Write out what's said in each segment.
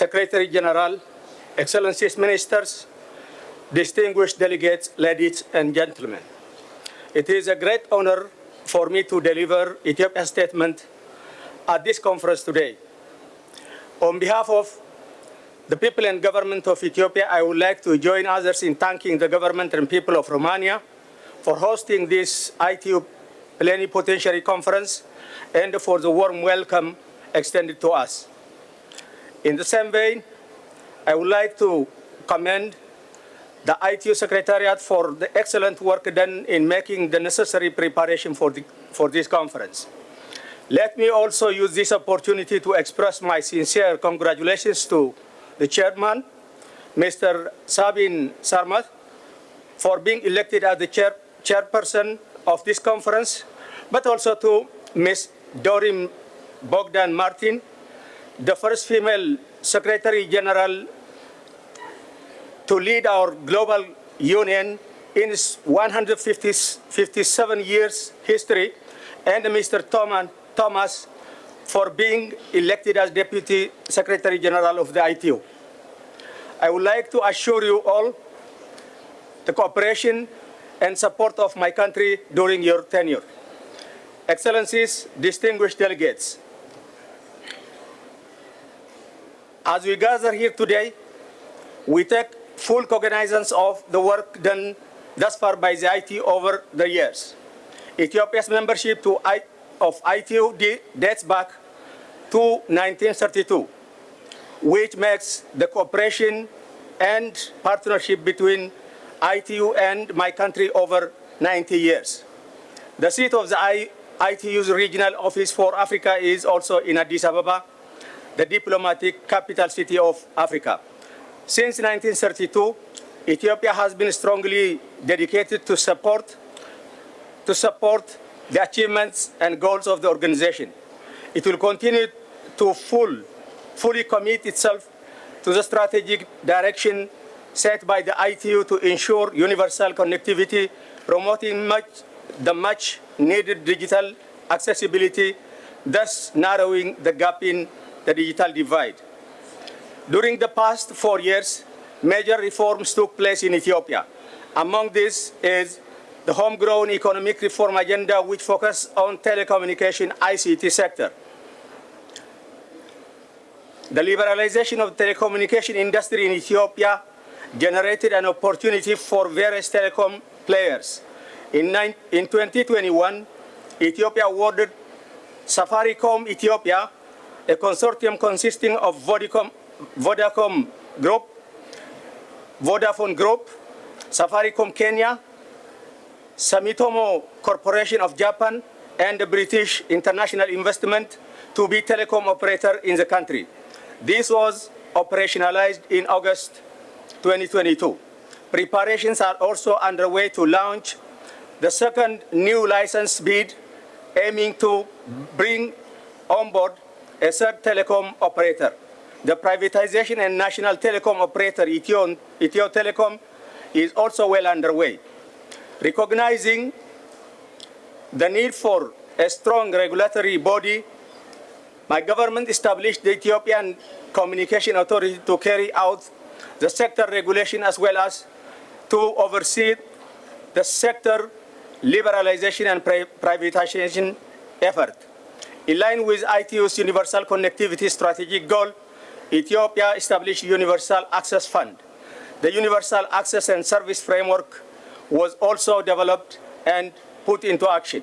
Secretary General, Excellencies Ministers, distinguished delegates, ladies and gentlemen. It is a great honor for me to deliver Ethiopia's statement at this conference today. On behalf of the people and government of Ethiopia, I would like to join others in thanking the government and people of Romania for hosting this ITU plenipotentiary conference and for the warm welcome extended to us. In the same vein, I would like to commend the ITU Secretariat for the excellent work done in making the necessary preparation for, the, for this conference. Let me also use this opportunity to express my sincere congratulations to the chairman, Mr. Sabin Sarmat, for being elected as the chair, chairperson of this conference, but also to Ms. Doreen Bogdan Martin, the first female Secretary General to lead our global union in its 157 years history, and Mr. Thomas for being elected as Deputy Secretary General of the ITU. I would like to assure you all the cooperation and support of my country during your tenure. Excellencies, distinguished delegates, as we gather here today, we take full cognizance of the work done thus far by the ITU over the years. Ethiopia's membership to I, of ITU dates back to 1932, which makes the cooperation and partnership between ITU and my country over 90 years. The seat of the I, ITU's regional office for Africa is also in Addis Ababa, the diplomatic capital city of Africa. Since 1932, Ethiopia has been strongly dedicated to support, to support the achievements and goals of the organization. It will continue to full, fully commit itself to the strategic direction set by the ITU to ensure universal connectivity, promoting much, the much needed digital accessibility, thus narrowing the gap in the digital divide. During the past four years, major reforms took place in Ethiopia. Among these is the homegrown economic reform agenda which focused on telecommunication ICT sector. The liberalization of the telecommunication industry in Ethiopia generated an opportunity for various telecom players. In, in 2021, Ethiopia awarded Safaricom Ethiopia, a consortium consisting of Vodacom, Vodacom Group, Vodafone Group, Safaricom Kenya, Sumitomo Corporation of Japan, and the British International Investment to be telecom operator in the country. This was operationalized in August 2022. Preparations are also underway to launch the second new license bid aiming to bring on board a third telecom operator. The privatization and national telecom operator Ethio, Ethio Telecom is also well underway. Recognizing the need for a strong regulatory body, my government established the Ethiopian Communication Authority to carry out the sector regulation as well as to oversee the sector liberalization and privatization effort. In line with ITU's universal connectivity strategic goal, Ethiopia established Universal Access Fund. The Universal Access and Service Framework was also developed and put into action.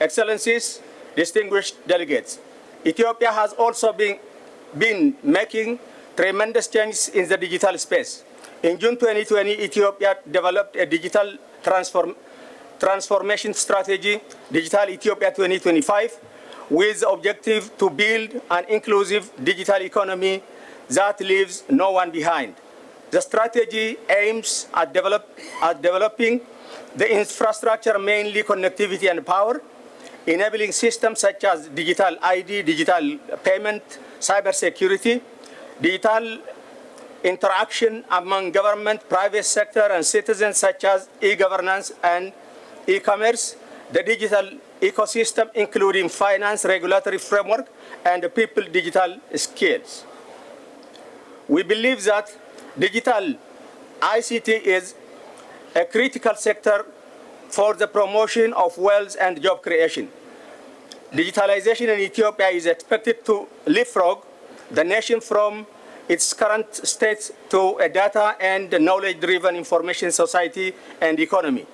Excellencies, distinguished delegates, Ethiopia has also been, been making tremendous changes in the digital space. In June 2020, Ethiopia developed a digital transform, transformation strategy, Digital Ethiopia 2025, with the objective to build an inclusive digital economy that leaves no one behind. The strategy aims at, develop, at developing the infrastructure, mainly connectivity and power, enabling systems such as digital ID, digital payment, cybersecurity, digital interaction among government, private sector, and citizens such as e-governance and e-commerce, the digital ecosystem including finance, regulatory framework, and people digital skills. We believe that digital ICT is a critical sector for the promotion of wealth and job creation. Digitalization in Ethiopia is expected to leapfrog the nation from its current state to a data and knowledge-driven information society and economy.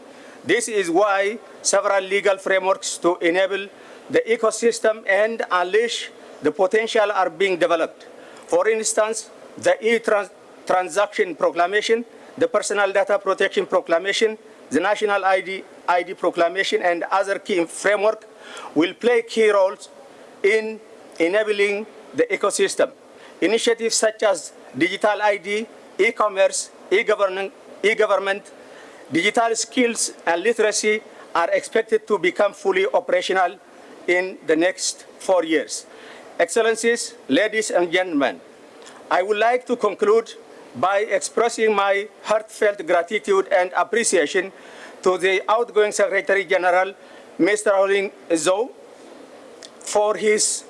This is why several legal frameworks to enable the ecosystem and unleash the potential are being developed. For instance, the e-transaction proclamation, the personal data protection proclamation, the national ID, ID proclamation, and other key framework will play key roles in enabling the ecosystem. Initiatives such as digital ID, e-commerce, e-government, e-government, digital skills and literacy are expected to become fully operational in the next four years. Excellencies, ladies and gentlemen, I would like to conclude by expressing my heartfelt gratitude and appreciation to the outgoing Secretary General, Mr. Houlin Zhao, for his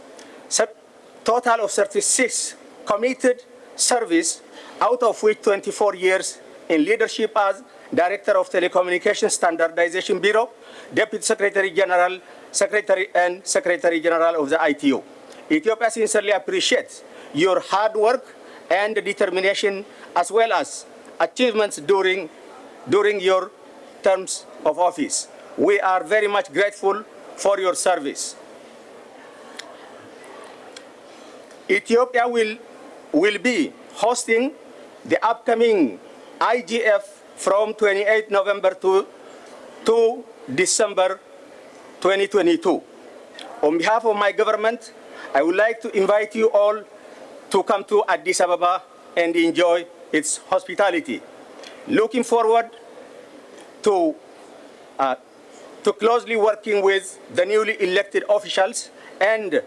total of 36 committed service, out of which 24 years in leadership as Director of Telecommunications Standardization Bureau, Deputy Secretary General, Secretary and Secretary General of the ITU. Ethiopia sincerely appreciates your hard work and determination as well as achievements during, during your terms of office. We are very much grateful for your service. Ethiopia will, will be hosting the upcoming IGF from 28 November to, to December 2022. On behalf of my government, I would like to invite you all to come to Addis Ababa and enjoy its hospitality. Looking forward to, uh, to closely working with the newly elected officials and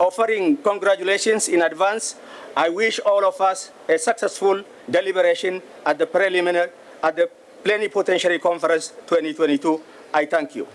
offering congratulations in advance. I wish all of us a successful deliberation at the preliminary, at the Plenipotentiary Conference 2022. I thank you.